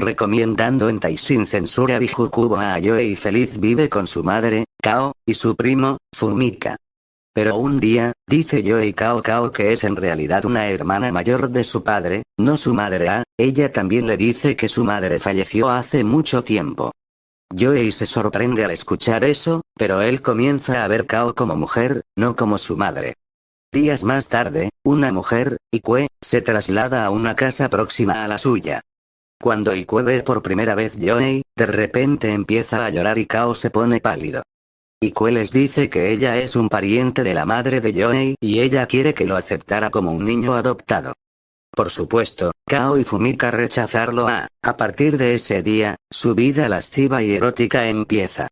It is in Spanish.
recomendando en Tai sin censura Bijukubo a Yoei feliz vive con su madre, Kao, y su primo, Fumika. Pero un día, dice Yoei Kao Kao que es en realidad una hermana mayor de su padre, no su madre A, ella también le dice que su madre falleció hace mucho tiempo. Yoei se sorprende al escuchar eso, pero él comienza a ver Kao como mujer, no como su madre. Días más tarde, una mujer, Ikue, se traslada a una casa próxima a la suya. Cuando Ikue ve por primera vez Yoei, de repente empieza a llorar y Kao se pone pálido. Ikue les dice que ella es un pariente de la madre de Yoei y ella quiere que lo aceptara como un niño adoptado. Por supuesto, Kao y Fumika rechazarlo a, a partir de ese día, su vida lasciva y erótica empieza.